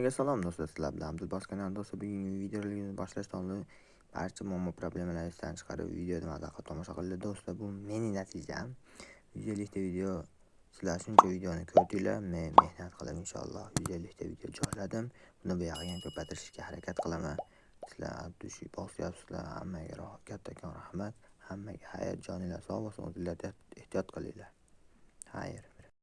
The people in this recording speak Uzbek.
Sizlarga salom do'stlar, sizlar bilan Abdulbas kanali do'stlar. Bugungi videoligimizni boshlashdan oldin barcha muammo problemalarni esdan chiqarib, videoni mazaqat tomosha qildi do'stlar. Bu mening natijam. 150 ta video sizlar shuncha videoni ko'rdinglar, men mehnat qilib inshaalloh 150 ta video joyladim. Buni buyog'iga ko'paytirishga harakat qilaman. Sizlar abdushi bosyapsizlar, hammaga rohat, kattakon rahmat. Hammaga hayot joninglar sog' bo'lsin, o'zingizlar ehtiyot qilinglar. Xayr.